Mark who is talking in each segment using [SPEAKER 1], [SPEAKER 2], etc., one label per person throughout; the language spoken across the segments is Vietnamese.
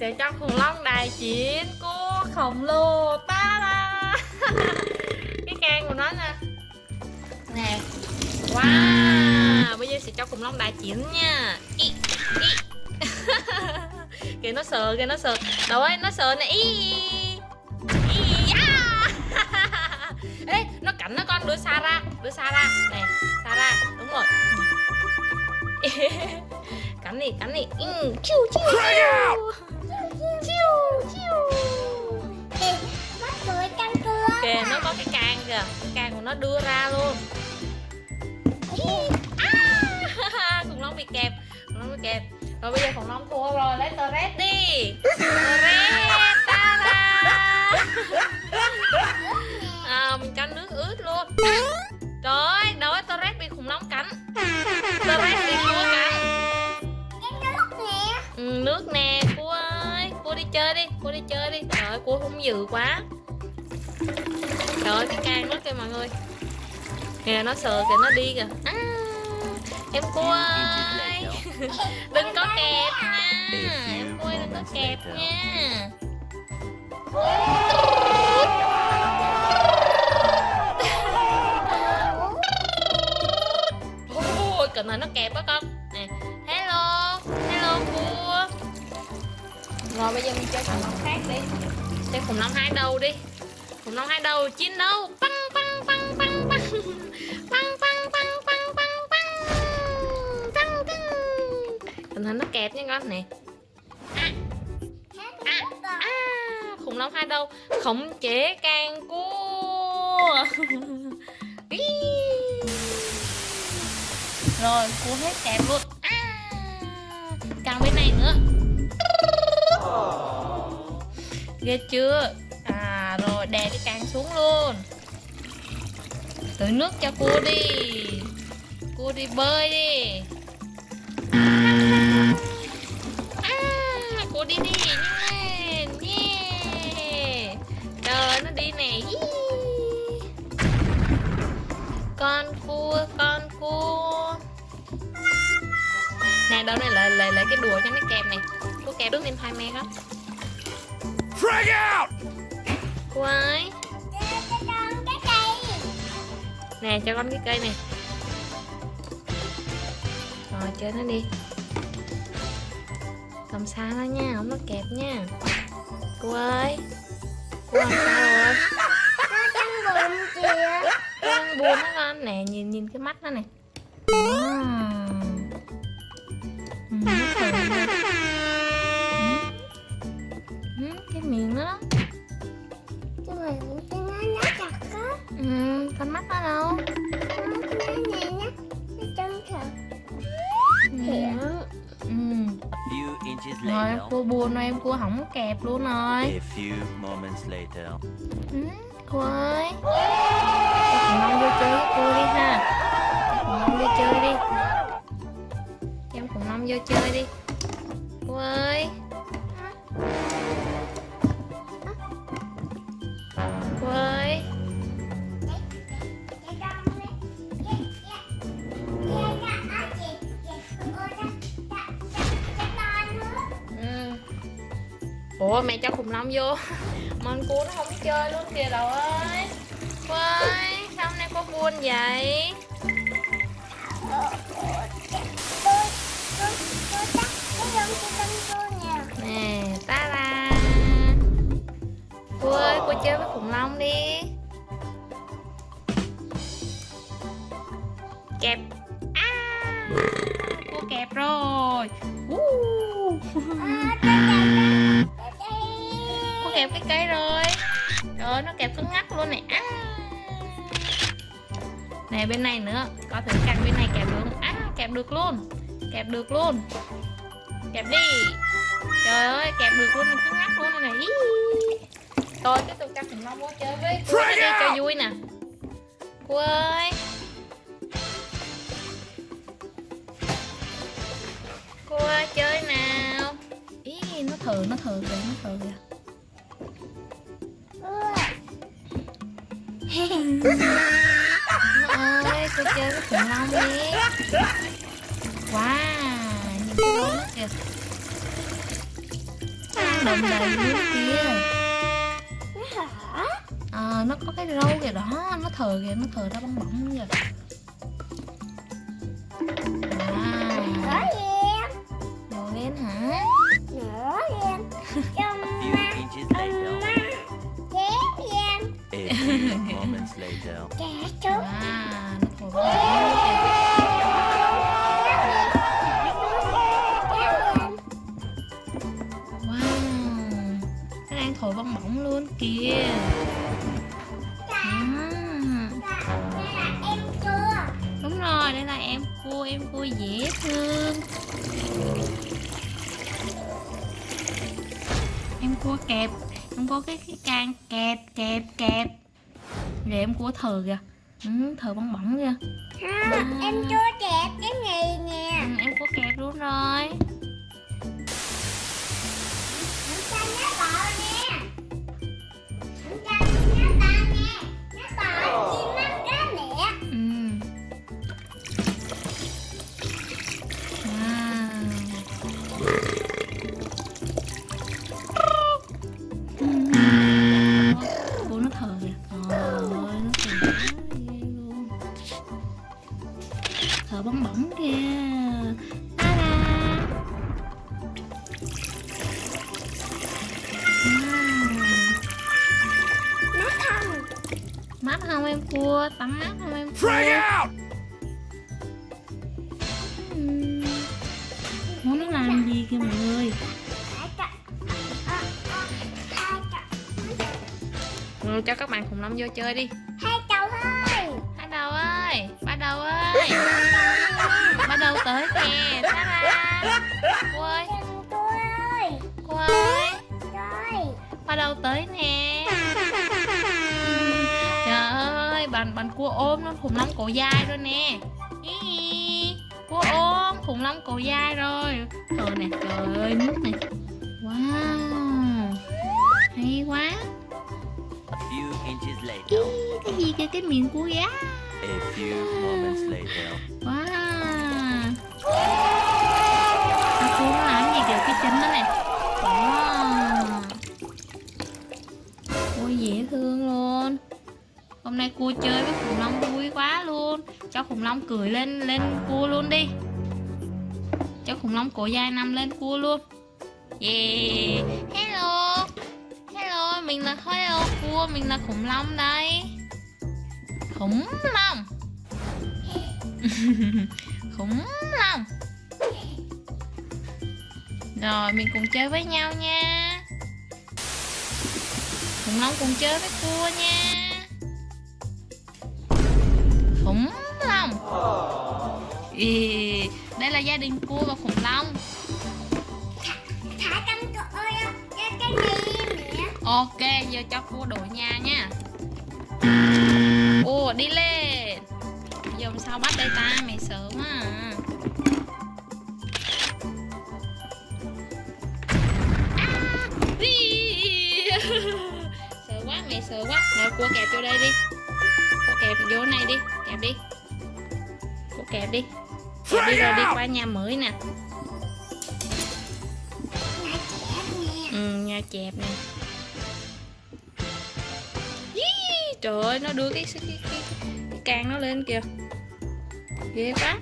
[SPEAKER 1] sẽ cho khủng long đại chiến cua khổng lồ ta da cái can của nó nè. Nè. Wow bây giờ sẽ cho khủng long đại chiến nha. Ý, ý. kìa nó sợ kìa nó sợ. Đâu ấy nó sợ nè. Ý ý à. ê nó cắn nó con đưa xa ra đưa xa ra nè xa ra đúng rồi. Cắn đi cắn đi. Ừ, chiu chiu chiu chiu kìa nó có cái càng kìa. Cái càng của nó đưa ra luôn. À, khủng long bị kẹp. Khủng long bị kẹp. Rồi bây giờ khủng long thua rồi. Lấy tờ red đi. Tờ red ta da à, mình cho nước ướt luôn. Trời ơi đâu tờ red chơi đi chơi đi. Trời ơi cua hung dữ quá. Trời ơi cái can nó kìa mọi người. Kìa nó sợ kìa nó đi kìa. À, em cua ơi. đừng có kẹp nha. Em cua ơi, đừng có kẹp nha. Ôi cẩn thận nó kẹp á con. Nè rồi bây giờ mình chơi khủng long khác đi. Chơi khủng long hai đầu đi. Khủng long hai đầu chiến đấu. Băng băng băng băng băng. Băng băng băng băng băng băng băng. Băng cẩn thận nó kẹp nha con nè. À, à, à, khủng long hai đầu. Khống chế càng cua. Rồi cua hết kẹp luôn. Ghê chưa? À rồi, đè cái càng xuống luôn. Tưới nước cho cua đi. Cua đi bơi đi. Quái Nè cho con cái cây nè Rồi chơi nó đi. Cầm xa nó nha, không nó kẹp nha. Cô ơi Cô làm sao rồi? Kìa đang buồn đó con. Nè nhìn nhìn cái mắt nó này. À. ừ, nó. Ừ, con mắt nó đâu? Con mắt này nó nó chân
[SPEAKER 2] thật. Thiện
[SPEAKER 1] ừ.
[SPEAKER 2] ừ.
[SPEAKER 1] rồi cua buồn rồi em cua hỏng kẹp luôn rồi.
[SPEAKER 2] A few moments later.
[SPEAKER 1] Ừ, cua ơi. Thằng Long vô chơi với cua đi ha. Thằng Long vô chơi đi. Em cùng Long vô chơi đi. Cua ơi. Ủa, mẹ cho khủng long vô. Mình cua nó không chơi luôn kìa đâu ơi. Quay, Sao hôm nay có buồn vậy? Nè, ta ra. Cô ơi, cô chơi với khủng long đi. Kẹp. À Cô kẹp rồi. Uh. Kẹp cái cây rồi. Trời ơi nó kẹp cứng ngắc luôn này. À. Nè bên này nữa. Có thử căng bên này kẹp được. Không À kẹp được luôn. Kẹp được luôn. Kẹp đi. Trời ơi kẹp được luôn này cứng ngắc luôn này này. Tôi tiếp tục cho khủng long vô chơi với cô đi cho vui nè. Cô ơi. Cô ơi chơi nào. Ý nó thử nó thử kìa nó thử kìa ơi cô chơi với khủng long đi. Wow nhìn cái kìa. Đầm đầy
[SPEAKER 3] Nó hả?
[SPEAKER 1] Ờ, nó có cái râu kìa đó Nó thờ kìa, nó thờ ra bong bóng kìa bóng luôn kìa. À,
[SPEAKER 3] em chưa
[SPEAKER 1] Đúng rồi, đây là em cua, em cua dễ thương. Em cua kẹp Em có cái, cái can kẹp, kẹp, kẹp. Rồi em cua thờ kìa. Ừ, Thờ bong bóng kìa.
[SPEAKER 3] Không em chưa đẹp cái này nè.
[SPEAKER 1] Ừ, Em cua kẹp luôn rồi Nhá
[SPEAKER 3] tỏi, nhá
[SPEAKER 1] tỏi, nhá tỏi, cua Tắm mắt không em Ừm. Ủa, nó làm gì kìa mọi người?
[SPEAKER 3] Cho Ờ, ờ,
[SPEAKER 1] ừ, Cho các bạn khủng long vô chơi đi.
[SPEAKER 3] Hai chầu thôi
[SPEAKER 1] Ba đầu ơi Ba đầu ơi. Ba đầu tới kìa Cô ơi
[SPEAKER 3] Đừng cô ơi.
[SPEAKER 1] Cô ơi.
[SPEAKER 3] Rồi
[SPEAKER 1] Ba đầu tới nè Bạn bạn cua ôm nó khủng long cổ dài rồi nè. Hi, Cua ôm khủng long cổ dài rồi. Trời nè Trời ơi nước nè Wow Hay quá.
[SPEAKER 2] A few inches
[SPEAKER 1] Ý. Cái gì kìa cái miệng cua
[SPEAKER 2] later.
[SPEAKER 1] Wow khủng long cười lên lên cua luôn đi. Cho khủng long cổ dài nằm lên cua luôn. Yeah. Hello. Hello, Mình là hello cua, Mình là khủng long đây. Khủng long. Khủng long. Rồi, mình cùng chơi với nhau nha. Khủng long cùng chơi với cua nha. Khủng long Ý, đây là gia đình cua và khủng long.
[SPEAKER 3] Thả con cua ơi Cái cái này mẹ?
[SPEAKER 1] Ok giờ cho cua đổi nhà nha. Ồ đi lên. Giờ sao bắt đây ta? Mày sợ quá à. À, đi. sợ quá mày sợ quá. Rồi cua kẹp vô đây đi. Cua kẹp vô này đi kẹp đi cua kẹp đi. Kẹp đi rồi đi qua nhà mới nè. Ừ nhà chẹp nè. Trời ơi nó đưa cái cái, cái, cái, cái can nó lên kìa. Ghê quá.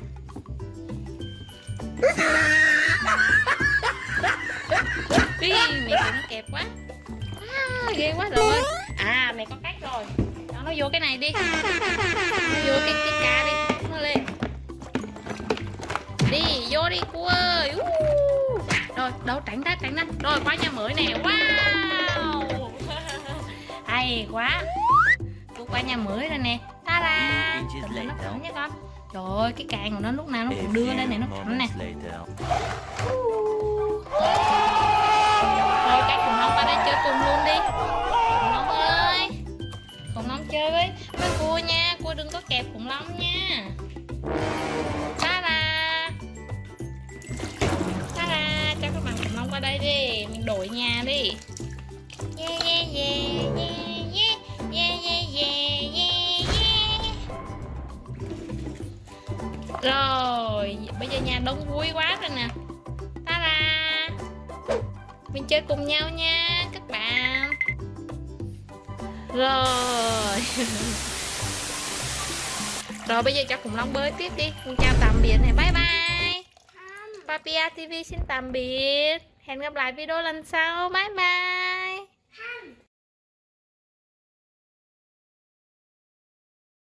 [SPEAKER 1] Ý, mẹ nó kẹp quá. À, ghê quá rồi. À mẹ có cách rồi. Cho nó vô cái này đi. Nó vô cái cái ca đi. nó đi vô đi cua ơi. Uh. rồi đâu tránh ra tránh ra. Rồi qua nhà mới nè. Wow. Hay quá. Cô qua nhà mới rồi nè. Ta lên nó thẳng nha con. Trời ơi cái càng của nó lúc nào nó cũng đưa lên này nó thẳng nè các khủng long qua đây chơi cùng luôn đi. Khủng long ơi. Khủng long chơi với với cua nha. Cua đừng có kẹp khủng long nha đổi nhà đi. Yeah yeah yeah yeah yeah yeah yeah yeah yeah yeah. Rồi bây giờ nhà đông vui quá rồi nè. Ta da mình chơi cùng nhau nha các bạn. Rồi. Rồi bây giờ cho khủng long bơi tiếp đi. Con chào tạm biệt này bye bye. Papia TV xin tạm biệt hẹn gặp lại video lần sau. Bye bye.